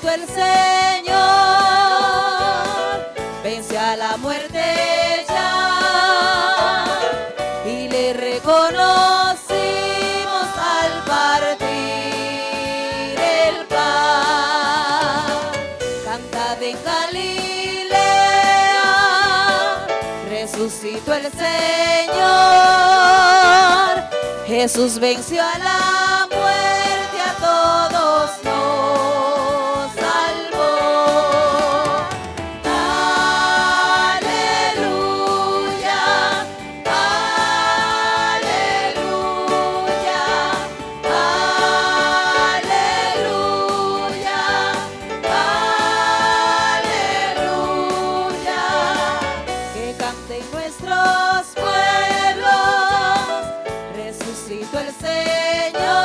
resucitó el Señor, vence a la muerte ya. Y le reconocimos al partir el pan. Cantad en Galilea, resucitó el Señor, Jesús venció a la nuestros pueblos, resucitó el Señor.